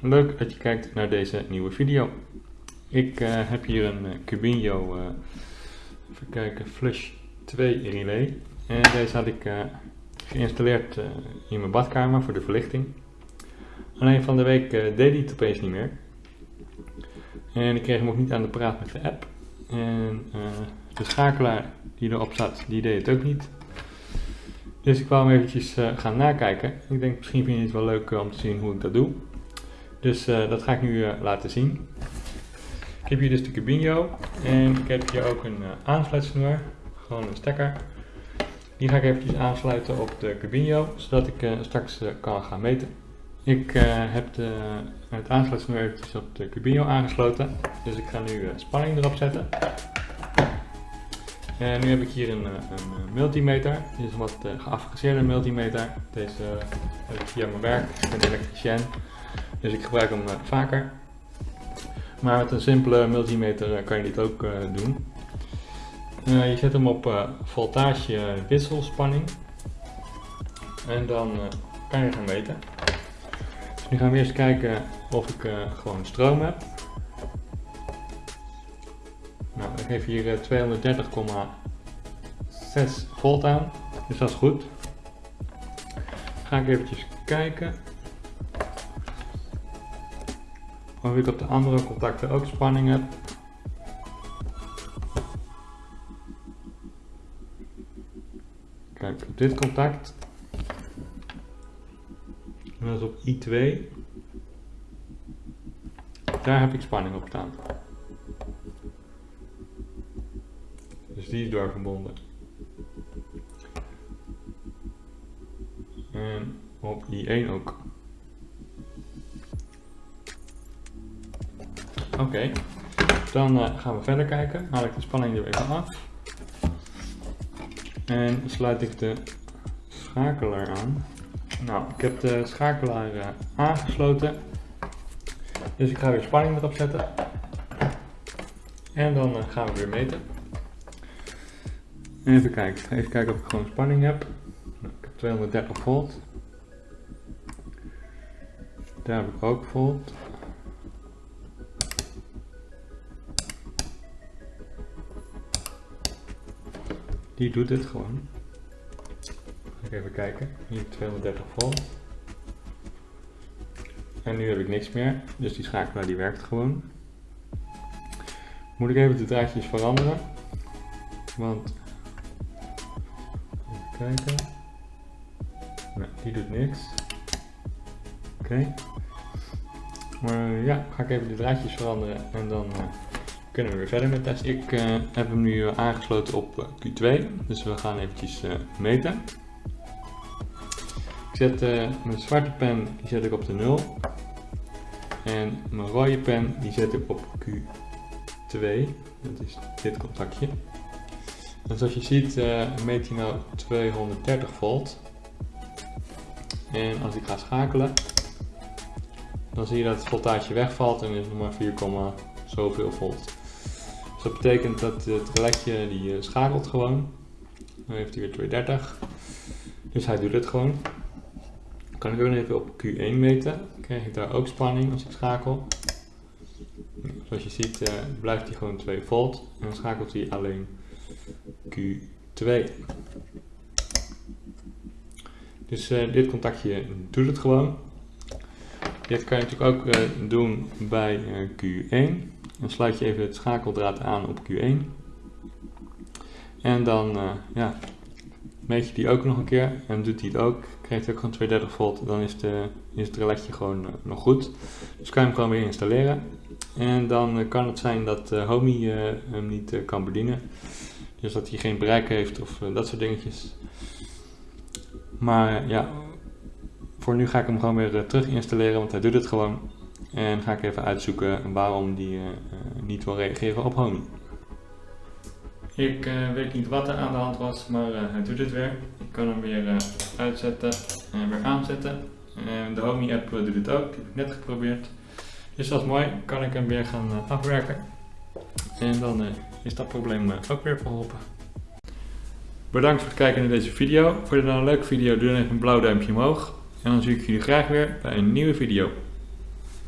leuk dat je kijkt naar deze nieuwe video. Ik uh, heb hier een uh, Cubinho, uh, even kijken, Flush 2 relay. En deze had ik geïnstalleerd in mijn badkamer voor de verlichting. Alleen van de week deed hij het opeens niet meer. En ik kreeg hem ook niet aan de praat met de app. En de schakelaar die erop zat, die deed het ook niet. Dus ik wou hem eventjes gaan nakijken. Ik denk misschien vind je het wel leuk om te zien hoe ik dat doe. Dus uh, dat ga ik nu uh, laten zien. Ik heb hier dus de Cubinho en ik heb hier ook een uh, gewoon een stekker. Die ga ik eventjes aansluiten op de Cubinho, zodat ik straks kan gaan meten. Ik heb de, het aansluitsnoer eventjes op de Cubinho aangesloten, dus ik ga nu spanning erop zetten. En nu heb ik hier een, een multimeter, dit is een wat geavanceerde multimeter. Deze heb ik via mijn werk, ik ben elektricien. Dus ik gebruik hem eh, vaker. Maar met een simpele multimeter eh, kan je dit ook eh, doen. je zet hem op voltage wisselspanning. En dan kan je gaan meten. Dus nu gaan we eerst kijken of ik gewoon stroom heb. Nou, ik geef hier 230,6 volt aan. Dus dat is goed. ga ik eventjes kijken. Of ik op de andere contacten ook spanning heb. Kijk, op dit contact. En dat is op I2. Daar heb ik spanning op staan. Dus die is doorverbonden. En op I1 ook. Oké, dan uh, gaan we verder kijken. Haal ik de spanning er even af. En sluit ik de schakelaar aan. Nou, ik heb de schakelaar uh, aangesloten. Dus ik ga weer spanning erop zetten. En dan uh, gaan we weer meten. Even kijken, even kijken of ik gewoon spanning heb. Ik heb 230 volt. Daar heb ik ook volt. Die doet het gewoon. Even kijken. Hier 230 volt. En nu heb ik niks meer. Dus die schakelaar die werkt gewoon. Moet ik even de draadjes veranderen. Want... Even kijken. Nee, die doet niks. Oké. Maar ja, ga ik even de draadjes veranderen en dan... Uh, kunnen we weer verder met test. Ik uh, heb hem nu aangesloten op eh, Q2, dus we gaan eventjes meten. Ik zet mijn zwarte pen die zet ik op de 0 en mijn rode pen die zet ik op Q2, dat is dit contactje. En zoals je ziet meet hij nou 230 volt. En als ik ga schakelen, dan zie je dat het voltage wegvalt en is nog maar 4, zoveel volt. Dus dat betekent dat het reletje die eh, schakelt gewoon. Dan heeft hij weer 230. Dus hij doet het gewoon. Dan kan ik ook even op Q1 meten. Dan krijg ik daar ook spanning als ik schakel. Zoals je ziet uh, blijft hij gewoon 2 volt. En dan schakelt hij alleen Q2. Dus uh, dit contactje doet het gewoon. Dit kan je natuurlijk ook doen bij Q1. Dan sluit je even het schakeldraad aan op Q1. En dan uh, ja, meet je die ook nog een keer en doet hij het ook. Krijgt hij ook gewoon 230 volt, dan is, de, is het reletje gewoon uh, nog goed. Dus kan je hem gewoon weer installeren. En dan uh, kan het zijn dat Homey hem niet kan bedienen. Dus dat hij geen bereik heeft of dat soort dingetjes. Maar ja, voor nu ga ik hem gewoon weer terug installeren, want hij doet het gewoon. En ga ik even uitzoeken waarom die uh, niet wil reageren op honey. Ik uh, weet niet wat er aan de hand was, maar uh, hij doet het weer. Ik kan hem weer uitzetten en weer aanzetten. de Homey app doet het ook, die heb ik net geprobeerd. Dus dat is mooi, kan ik hem weer gaan afwerken. En dan is dat probleem ook weer verholpen. Bedankt voor het kijken naar deze video. Vond je het nou een leuke video, doe dan even een blauw duimpje omhoog. En dan zie ik jullie graag weer bij een nieuwe video.